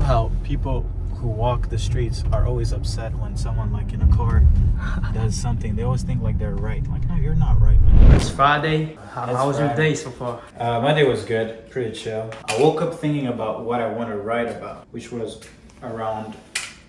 love how people who walk the streets are always upset when someone like in a car does something. They always think like they're right. Like, no, you're not right. Man. It's Friday. How, It's how was your day so far? Uh, my day was good, pretty chill. I woke up thinking about what I want to write about, which was around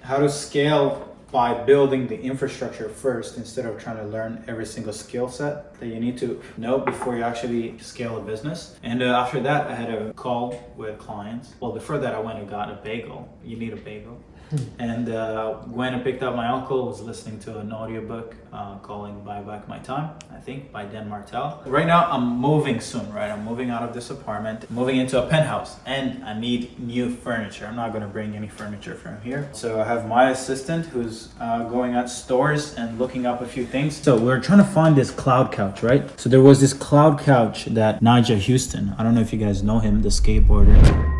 how to scale by building the infrastructure first instead of trying to learn every single skill set that you need to know before you actually scale a business. And uh, after that, I had a call with clients. Well, before that, I went and got a bagel. You need a bagel. And uh, went and picked up my uncle was listening to an audiobook uh, calling buy back my time i think by dan martell. Right now i'm moving soon right? I'm moving out of this apartment moving into a penthouse and i need new furniture. I'm not going to bring any furniture from here. So i have my assistant who's uh, going at stores and looking up a few things. So we're trying to find this cloud couch right? So there was this cloud couch that Nyjah Huston i don't know if you guys know him the skateboarder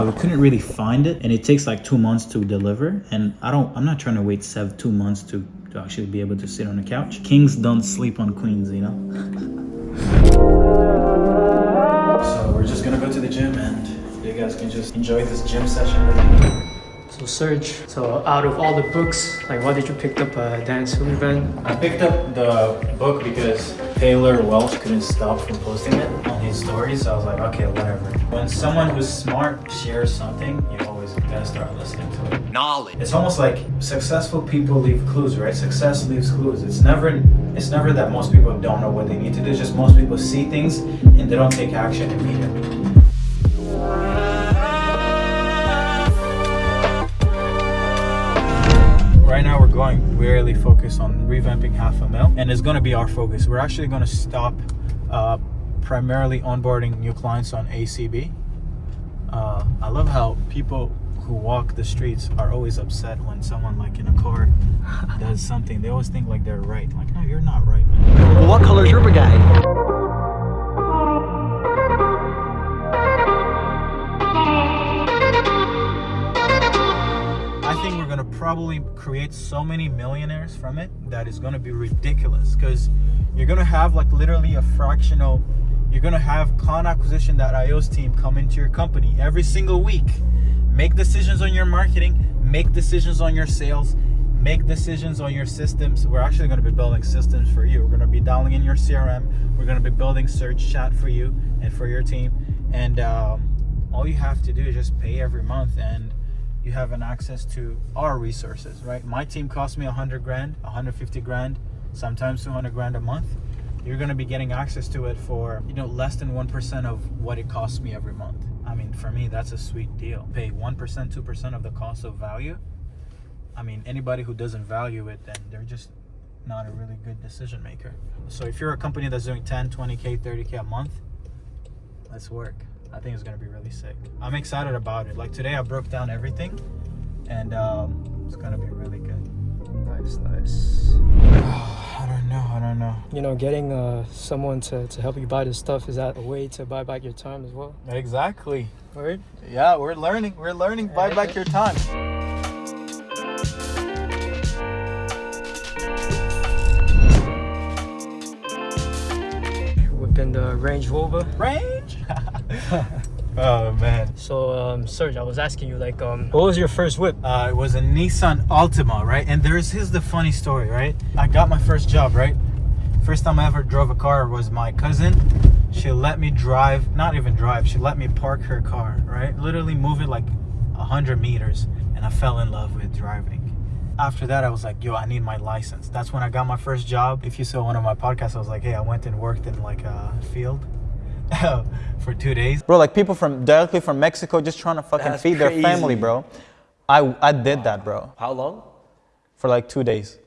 but we couldn't really find it and it takes like two months to deliver and i don't i'm not trying to wait seven two months to, to actually be able to sit on the couch. Kings don't sleep on queens you know? So we're just gonna go to the gym and you guys can just enjoy this gym session with me. So Serge, so out of all the books, like what did you pick up uh, Dan Sullivan? I picked up the book because Taylor Welch couldn't stop from posting it on his story, So I was like, okay, whatever. When someone who's smart shares something, you always gotta start listening to it. knowledge. It's almost like successful people leave clues, right? Success leaves clues. It's never it's never that most people don't know what they need to do. It's just most people see things and they don't take action immediately. Really focused on revamping half a mil and it's going to be our focus. We're actually going to stop uh, primarily onboarding new clients on ACB. Uh, I love how people who walk the streets are always upset when someone like in a car does something. They always think like they're right. Like, no, you're not right, man. What color is your brigade? Probably create so many millionaires from it that is gonna be ridiculous because you're gonna have like literally a fractional you're gonna have client acquisition.io's team come into your company every single week. Make decisions on your marketing make decisions on your sales make decisions on your systems. We're actually going to be building systems for you. We're going to be dialing in your crm we're going to be building search chat for you and for your team. And um, all you have to do is just pay every month and you have an access to our resources right? My team costs me 100 grand 150 grand sometimes 200 grand a month. You're going to be getting access to it for you know less than 1% of what it costs me every month. I mean for me that's a sweet deal. Pay 1% 2% of the cost of value. I mean anybody who doesn't value it then they're just not a really good decision maker. So if you're a company that's doing 10 20k 30k a month let's work i think it's going to be really sick i'm excited about it like today i broke down everything and um, it's going to be really good Nice, nice. i don't know i don't know You know, getting uh, someone to, to help you buy this stuff, is that a way to buy back your time as well? exactly Right? Yeah, we're learning. We're learning. Buy back your time. Whipping the Range Rover. Range. oh man. So, um, Serge, I was asking you, like, um, what was your first whip? Uh, it was a Nissan Altima, right? And there's here's the funny story, right? I got my first job, right? First time I ever drove a car was my cousin. She let me drive, not even drive. She let me park her car, right? Literally move it like a hundred meters, and I fell in love with driving. After that, I was like, yo, I need my license. That's when I got my first job. If you saw one of my podcasts, I was like, hey, I went and worked in like a field for two days. Bro, like people from directly from Mexico just trying to fucking That's feed their family, bro. I I did that, bro, How long? for like two days.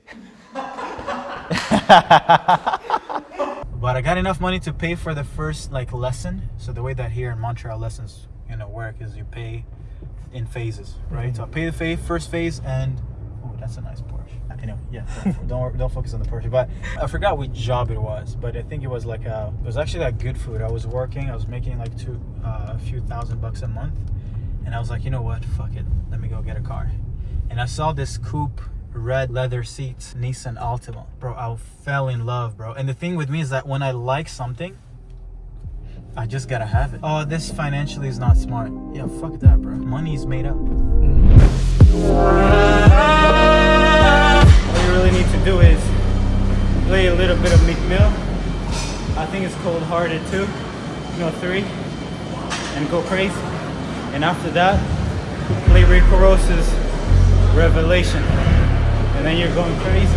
But I got enough money to pay for the first like lesson. So the way that here in Montreal lessons, you know, work is you pay in phases, right? So I mm-hmm. pay the phase, first phase, and oh, that's a nice Porsche. Anyway, yeah, don't, don't don't focus on the Porsche. But I forgot which job it was, but I think it was like a, it was actually like good food. I was working, I was making like two, uh, a few thousand bucks a month, and I was like, you know what, fuck it, let me go get a car. And I saw this coupe red leather seats Nissan Altima. Bro, I fell in love, bro. And the thing with me is that when I like something, I just gotta have it. Oh, this financially is not smart. Yeah, fuck that, bro. Money's made up. What play a little bit of Meek Mill. I think it's Cold Hearted too. Know, three. And go crazy. And after that, play Rico Rose's Revelation. And then you're going crazy.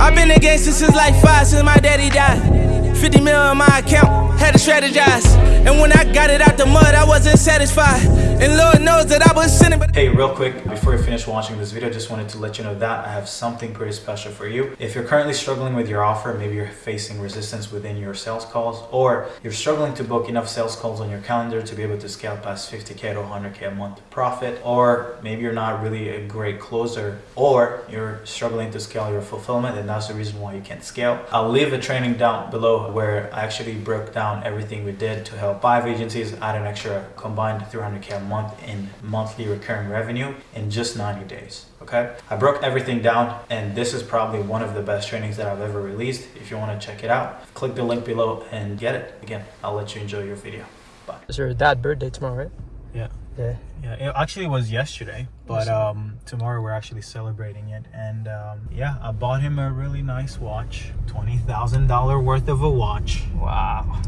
I've been a gangster since like five, since my daddy died. 50 mil on my account, had to strategize. And when I got it out the mud, I wasn't satisfied. And Lord knows that I was sinning, Hey, real quick, before you finish watching this video, just wanted to let you know that I have something pretty special for you. If you're currently struggling with your offer, maybe you're facing resistance within your sales calls, or you're struggling to book enough sales calls on your calendar to be able to scale past 50K to 100K a month profit, or maybe you're not really a great closer, or you're struggling to scale your fulfillment, and that's the reason why you can't scale. I'll leave a training down below where I actually broke down everything we did to help five agencies add an extra combined 300K a month in monthly recurring revenue in just 90 days. Okay, I broke everything down, and this is probably one of the best trainings that I've ever released. If you want to check it out, click the link below and get it. Again, I'll let you enjoy your video. Bye. It's your dad birthday tomorrow, right? Yeah. Yeah. Yeah, it actually was yesterday, but um, tomorrow we're actually celebrating it. And um, yeah, I bought him a really nice watch, twenty thousand dollar worth of a watch. Wow.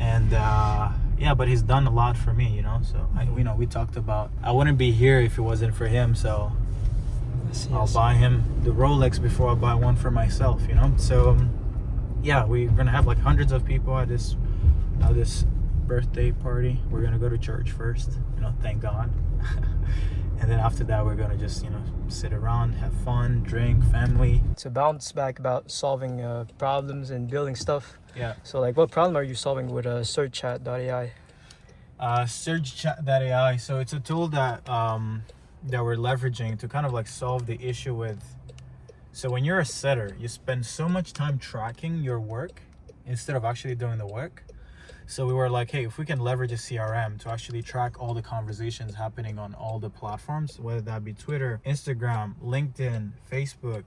And uh, yeah, but he's done a lot for me, you know. So I, you know, we talked about I wouldn't be here if it wasn't for him. So Yes, I'll buy him the Rolex before I buy one for myself, you know. So um, yeah, we're gonna have like hundreds of people at this at this birthday party. We're gonna go to church first, you know, thank God. and then after that, we're gonna just you know sit around, have fun, drink, family. To bounce back about solving uh, problems and building stuff. Yeah. So, like, what problem are you solving with uh, SearchChat.ai? uh, Surge Chat that AI. So it's a tool that um, that we're leveraging to kind of like solve the issue with. So when you're a setter, you spend so much time tracking your work instead of actually doing the work. So we were like, hey, if we can leverage a CRM to actually track all the conversations happening on all the platforms, whether that be Twitter, Instagram, LinkedIn, Facebook,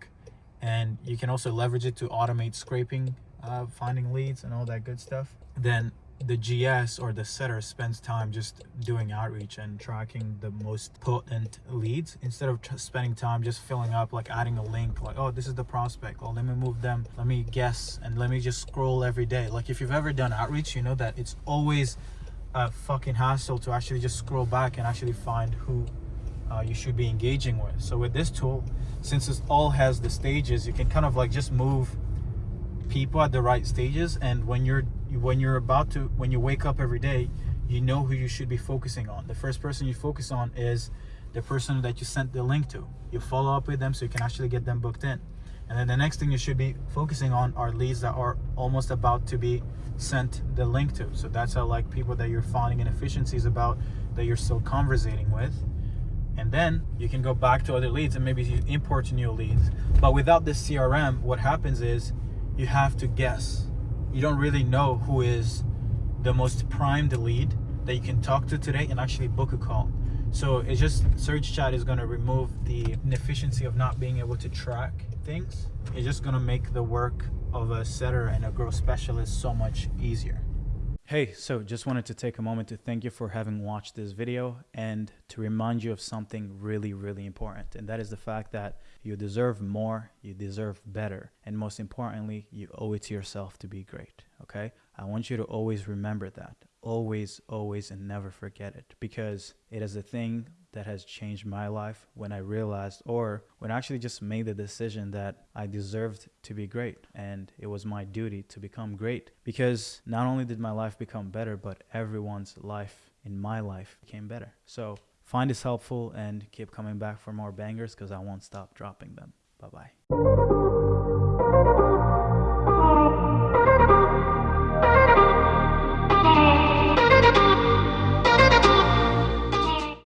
and you can also leverage it to automate scraping, uh, finding leads, and all that good stuff. Then the GS or the setter spends time just doing outreach and tracking the most potent leads instead of spending time just filling up, like adding a link, like, oh, this is the prospect. Oh, let me move them. Let me guess and let me just scroll every day. Like, if you've ever done outreach, you know that it's always a fucking hassle to actually just scroll back and actually find who uh, you should be engaging with. So with this tool, since it all has the stages, you can kind of like just move people at the right stages. And when you're when you're about to when you wake up every day, you know who you should be focusing on. The first person you focus on is the person that you sent the link to. You follow up with them so you can actually get them booked in. And then the next thing you should be focusing on are leads that are almost about to be sent the link to. So that's how like people that you're finding inefficiencies about that you're still conversating with. And then you can go back to other leads and maybe you import new leads. But without this CRM, what happens is you have to guess. You don't really know who is the most primed lead that you can talk to today and actually book a call. So it's just search Chat is going to remove the inefficiency of not being able to track things. It's just going to make the work of a setter and a growth specialist so much easier. Hey, so just wanted to take a moment to thank you for having watched this video and to remind you of something really, really important. And that is the fact that you deserve more, you deserve better, and most importantly, you owe it to yourself to be great. Okay? I want you to always remember that. Always, always, and never forget it because it is a thing that has changed my life when I realized, or when I actually just made the decision that I deserved to be great and it was my duty to become great. Because not only did my life become better, but everyone's life in my life became better. So find this helpful and keep coming back for more bangers because I won't stop dropping them. Bye bye.